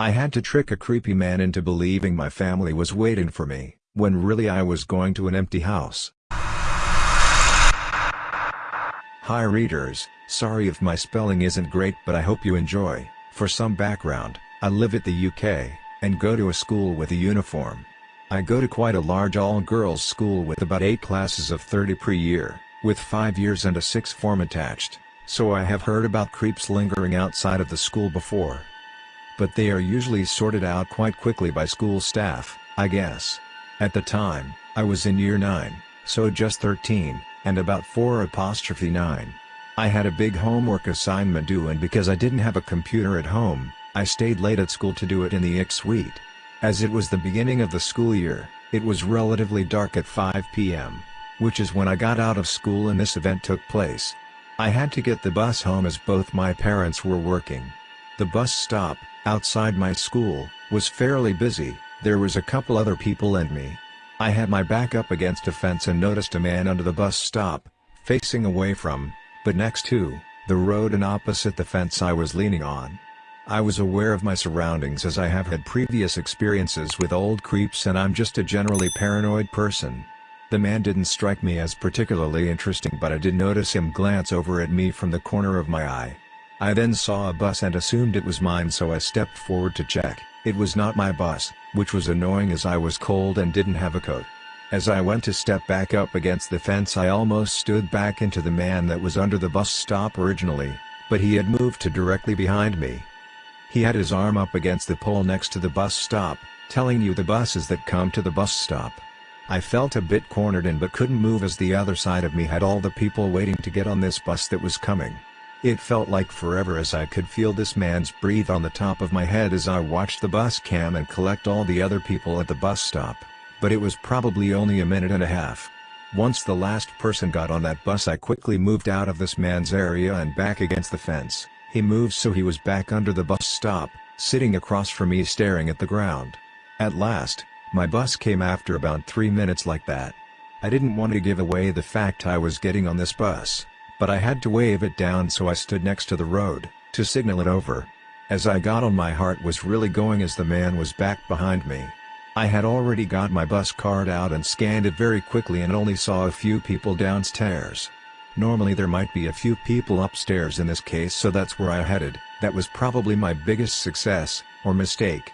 I had to trick a creepy man into believing my family was waiting for me, when really I was going to an empty house. Hi readers, sorry if my spelling isn't great but I hope you enjoy. For some background, I live at the UK, and go to a school with a uniform. I go to quite a large all-girls school with about 8 classes of 30 per year, with 5 years and a 6th form attached, so I have heard about creeps lingering outside of the school before. But they are usually sorted out quite quickly by school staff, I guess. At the time, I was in year 9, so just 13, and about 4 apostrophe 9. I had a big homework assignment due and because I didn't have a computer at home, I stayed late at school to do it in the IC suite. As it was the beginning of the school year, it was relatively dark at 5 p.m., which is when I got out of school and this event took place. I had to get the bus home as both my parents were working. The bus stop, outside my school, was fairly busy, there was a couple other people and me. I had my back up against a fence and noticed a man under the bus stop, facing away from, but next to, the road and opposite the fence I was leaning on. I was aware of my surroundings as I have had previous experiences with old creeps and I'm just a generally paranoid person. The man didn't strike me as particularly interesting but I did notice him glance over at me from the corner of my eye. I then saw a bus and assumed it was mine so I stepped forward to check, it was not my bus, which was annoying as I was cold and didn't have a coat. As I went to step back up against the fence I almost stood back into the man that was under the bus stop originally, but he had moved to directly behind me. He had his arm up against the pole next to the bus stop, telling you the buses that come to the bus stop. I felt a bit cornered in but couldn't move as the other side of me had all the people waiting to get on this bus that was coming. It felt like forever as I could feel this man's breathe on the top of my head as I watched the bus cam and collect all the other people at the bus stop, but it was probably only a minute and a half. Once the last person got on that bus I quickly moved out of this man's area and back against the fence. He moved so he was back under the bus stop, sitting across from me staring at the ground. At last, my bus came after about three minutes like that. I didn't want to give away the fact I was getting on this bus, but I had to wave it down so I stood next to the road, to signal it over. As I got on my heart was really going as the man was back behind me. I had already got my bus card out and scanned it very quickly and only saw a few people downstairs. Normally there might be a few people upstairs in this case so that's where I headed, that was probably my biggest success, or mistake.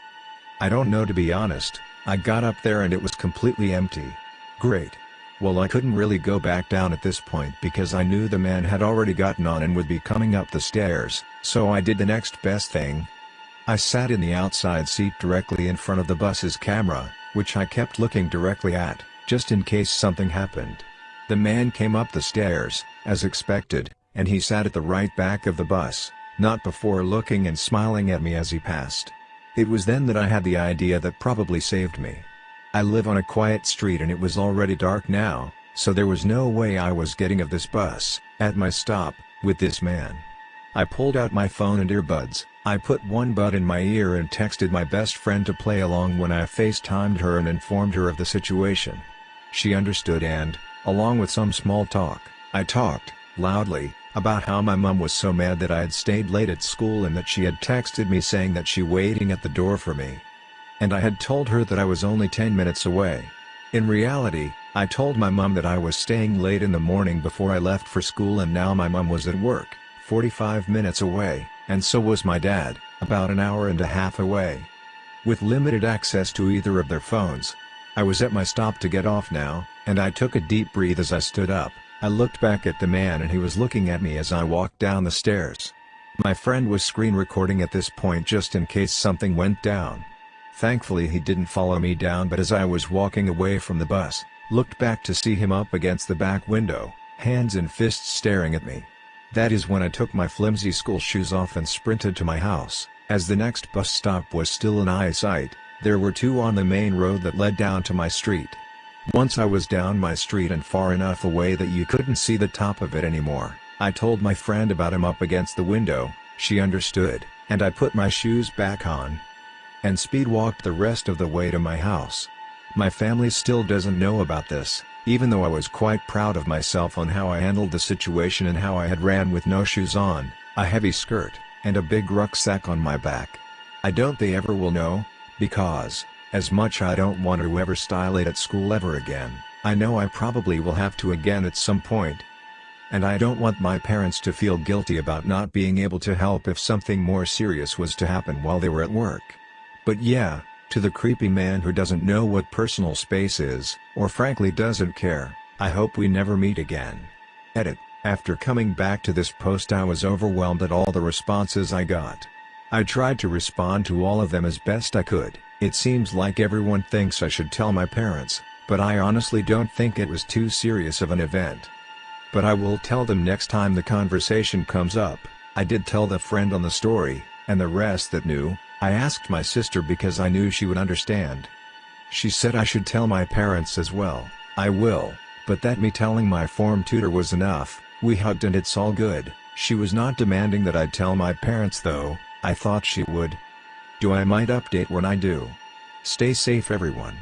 I don't know to be honest, I got up there and it was completely empty. Great. Well I couldn't really go back down at this point because I knew the man had already gotten on and would be coming up the stairs, so I did the next best thing. I sat in the outside seat directly in front of the bus's camera, which I kept looking directly at, just in case something happened. The man came up the stairs, as expected, and he sat at the right back of the bus, not before looking and smiling at me as he passed. It was then that I had the idea that probably saved me. I live on a quiet street and it was already dark now, so there was no way I was getting of this bus, at my stop, with this man. I pulled out my phone and earbuds, I put one bud in my ear and texted my best friend to play along when I FaceTimed her and informed her of the situation. She understood and, along with some small talk, I talked, loudly, about how my mum was so mad that I had stayed late at school and that she had texted me saying that she waiting at the door for me. And I had told her that I was only 10 minutes away. In reality, I told my mum that I was staying late in the morning before I left for school and now my mum was at work, 45 minutes away, and so was my dad, about an hour and a half away. With limited access to either of their phones, I was at my stop to get off now, and I took a deep breath as I stood up. I looked back at the man and he was looking at me as I walked down the stairs. My friend was screen recording at this point just in case something went down. Thankfully he didn't follow me down but as I was walking away from the bus, looked back to see him up against the back window, hands and fists staring at me. That is when I took my flimsy school shoes off and sprinted to my house, as the next bus stop was still in eyesight. There were two on the main road that led down to my street. Once I was down my street and far enough away that you couldn't see the top of it anymore, I told my friend about him up against the window, she understood, and I put my shoes back on. And speed walked the rest of the way to my house. My family still doesn't know about this, even though I was quite proud of myself on how I handled the situation and how I had ran with no shoes on, a heavy skirt, and a big rucksack on my back. I don't they ever will know, because, as much I don't want to ever style it at school ever again, I know I probably will have to again at some point. And I don't want my parents to feel guilty about not being able to help if something more serious was to happen while they were at work. But yeah, to the creepy man who doesn't know what personal space is, or frankly doesn't care, I hope we never meet again. Edit. After coming back to this post I was overwhelmed at all the responses I got. I tried to respond to all of them as best I could, it seems like everyone thinks I should tell my parents, but I honestly don't think it was too serious of an event. But I will tell them next time the conversation comes up, I did tell the friend on the story, and the rest that knew, I asked my sister because I knew she would understand. She said I should tell my parents as well, I will, but that me telling my form tutor was enough, we hugged and it's all good, she was not demanding that I tell my parents though, I thought she would. Do I might update when I do. Stay safe everyone.